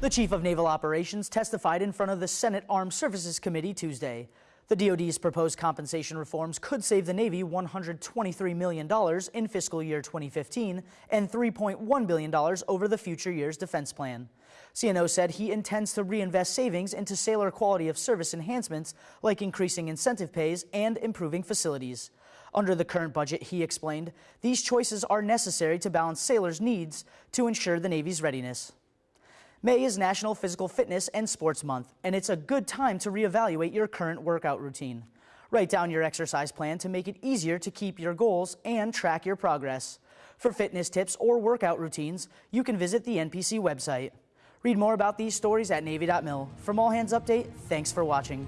The Chief of Naval Operations testified in front of the Senate Armed Services Committee Tuesday. The DoD's proposed compensation reforms could save the Navy $123 million in fiscal year 2015 and $3.1 billion over the future year's defense plan. CNO said he intends to reinvest savings into sailor quality of service enhancements like increasing incentive pays and improving facilities. Under the current budget, he explained, these choices are necessary to balance sailors' needs to ensure the Navy's readiness. May is National Physical Fitness and Sports Month, and it's a good time to reevaluate your current workout routine. Write down your exercise plan to make it easier to keep your goals and track your progress. For fitness tips or workout routines, you can visit the NPC website. Read more about these stories at Navy.mil. From All Hands Update, thanks for watching.